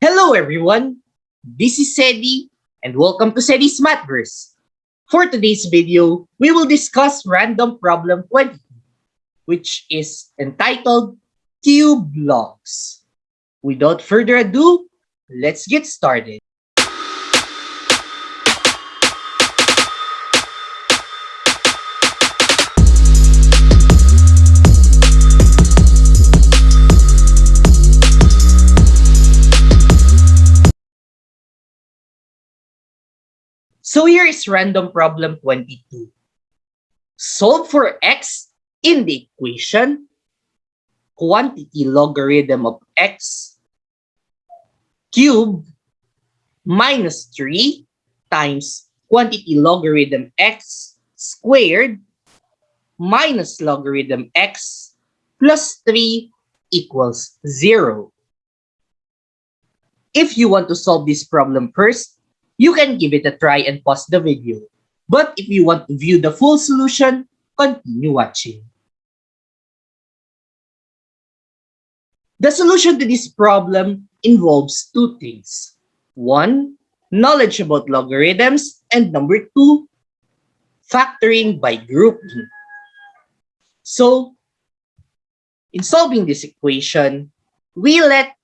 Hello everyone, this is Sedi and welcome to Sedi's Mathverse. For today's video, we will discuss random problem 20, which is entitled Cube Logs. Without further ado, let's get started. So here is random problem 22. Solve for x in the equation quantity logarithm of x cubed minus 3 times quantity logarithm x squared minus logarithm x plus 3 equals 0. If you want to solve this problem first, you can give it a try and pause the video. But if you want to view the full solution, continue watching. The solution to this problem involves two things. One, knowledge about logarithms, and number two, factoring by grouping. So, in solving this equation, we let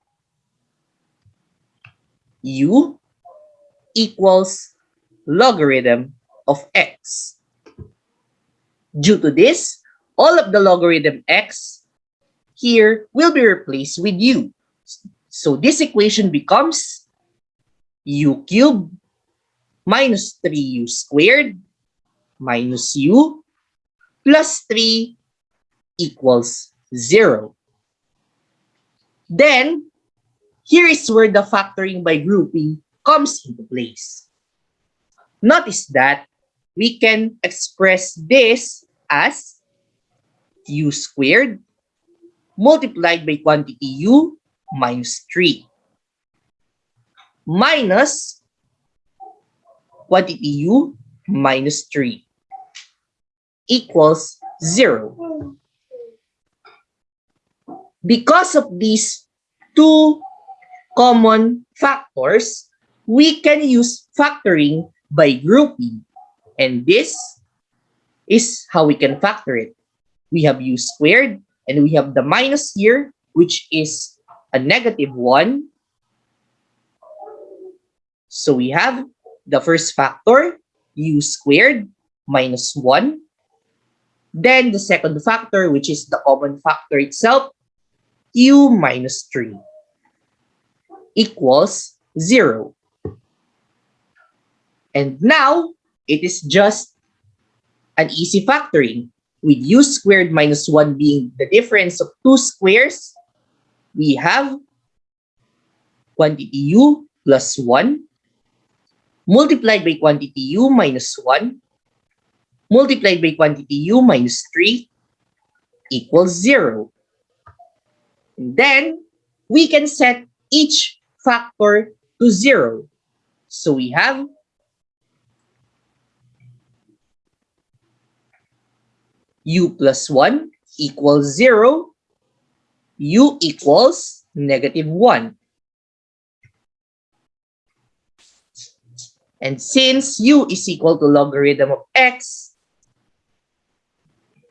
u equals logarithm of x. Due to this, all of the logarithm x here will be replaced with u. So this equation becomes u cubed minus 3u squared minus u plus 3 equals 0. Then, here is where the factoring by grouping comes into place. Notice that we can express this as u squared multiplied by quantity u minus 3 minus quantity u minus 3 equals 0. Because of these two common factors, we can use factoring by grouping. And this is how we can factor it. We have u squared and we have the minus here, which is a negative 1. So we have the first factor, u squared minus 1. Then the second factor, which is the common factor itself, u minus 3 equals 0. And now, it is just an easy factoring. With u squared minus 1 being the difference of two squares, we have quantity u plus 1 multiplied by quantity u minus 1 multiplied by quantity u minus 3 equals 0. And then, we can set each factor to 0. So we have u plus 1 equals 0, u equals negative 1. And since u is equal to logarithm of x,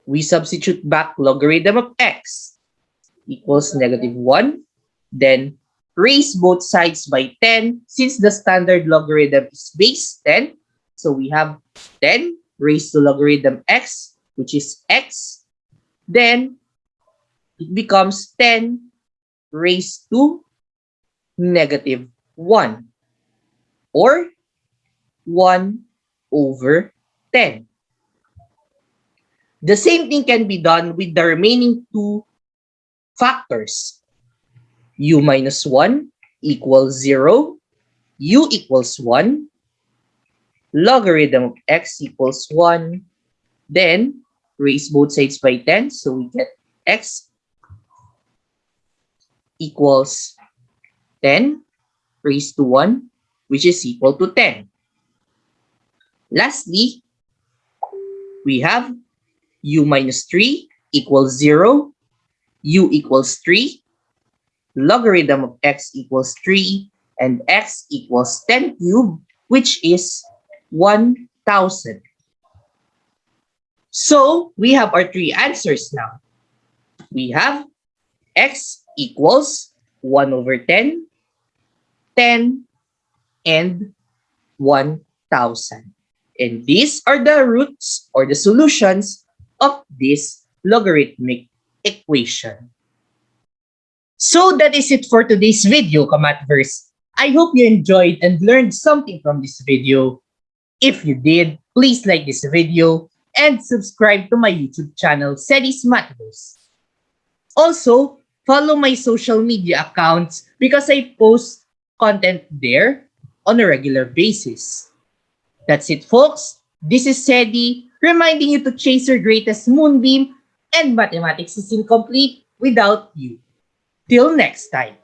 we substitute back logarithm of x equals negative 1. Then raise both sides by 10 since the standard logarithm is base 10. So we have 10 raised to logarithm x which is x, then it becomes 10 raised to negative 1 or 1 over 10. The same thing can be done with the remaining two factors. u minus 1 equals 0, u equals 1, logarithm of x equals 1, then raise both sides by 10. So we get x equals 10 raised to 1, which is equal to 10. Lastly, we have u minus 3 equals 0, u equals 3, logarithm of x equals 3, and x equals 10 cubed, which is 1,000. So we have our three answers now. We have x equals 1 over 10, 10, and 1,000. And these are the roots or the solutions of this logarithmic equation. So that is it for today's video, Kamatverse. I hope you enjoyed and learned something from this video. If you did, please like this video and subscribe to my YouTube channel, Sedi's Mathverse. Also, follow my social media accounts because I post content there on a regular basis. That's it, folks. This is Sedi, reminding you to chase your greatest moonbeam and mathematics is incomplete without you. Till next time.